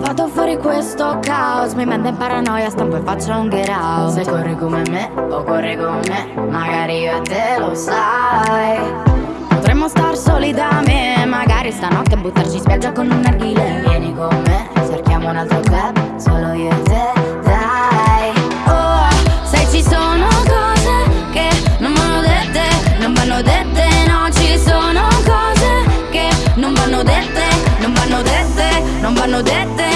Vado fuori questo caos, mi manda in paranoia, stampo e faccio un get out. Se corri come me o corri come me, magari io e te lo sai. Potremmo star soli da me, magari stanotte buttarci in spiaggia con un narghile. Vieni con me, cerchiamo un altro club, solo io e te, dai. know that thing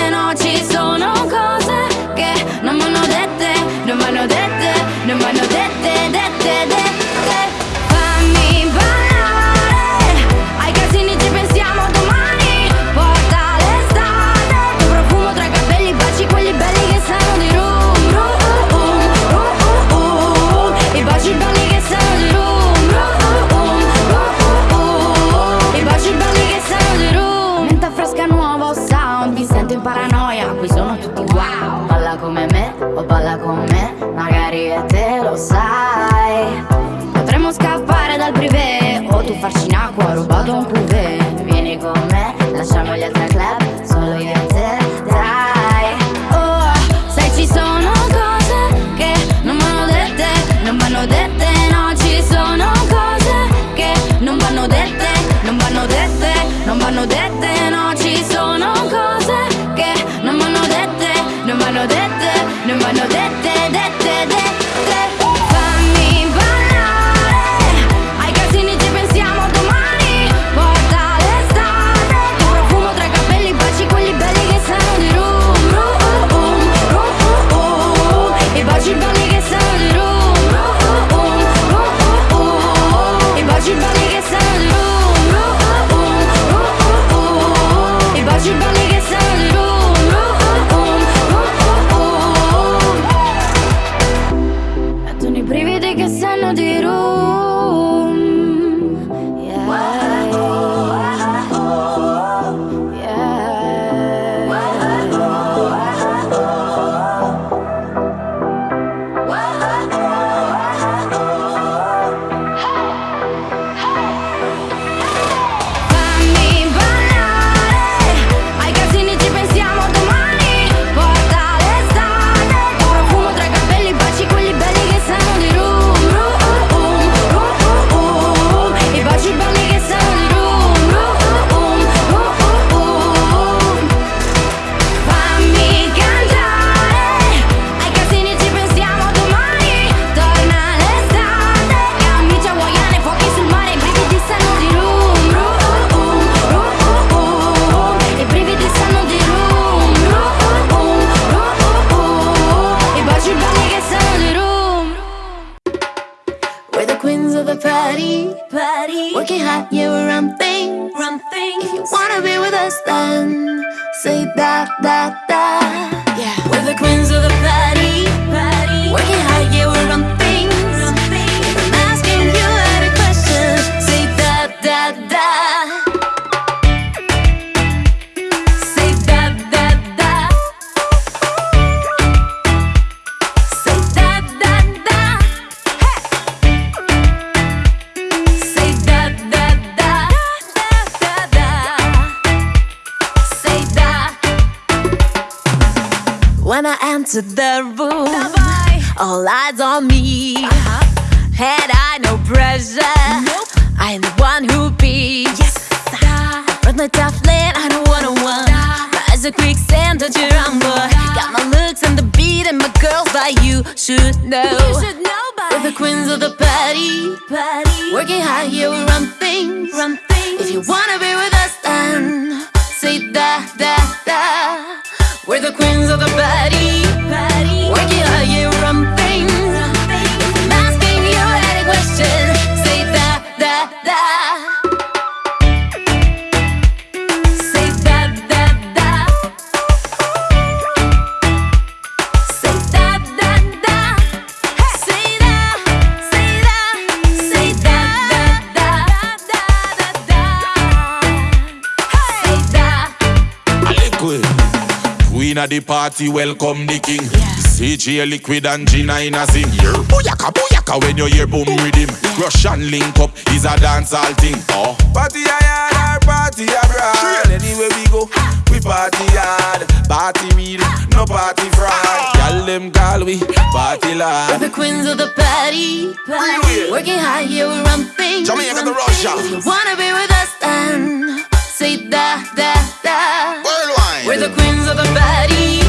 party, party. Working hard, yeah, we're on thing, run things. If you wanna be with us, then say that, that, that. Yeah, we're the queens of the party. no pressure. Nope. I'm the one who beats. Yes. Run my tough lane, I don't wanna one. Rise a quicksand, don't you rumble. Got my looks and the beat and my girls that you should know. You should know by We're the queens of the party. party. Working hard, here, we run things. run things. If you wanna be with us, then say that, that, that. At the party, welcome the king. Yeah. CJ Liquid and Gina in a sing. Yeah. Booyaka, booyaka when you hear boom rhythm. Yeah. Russian link up is a dancehall thing. Oh. Party hard, party abroad. Anywhere we go, we party hard. Party real, no party fraud. Y'all them call we party loud. We're the queens of the party. party. Working hard, yeah, we're on things. Jamaica the Russia. Wanna be with us then? Say da, da, da. We're the queens of the body.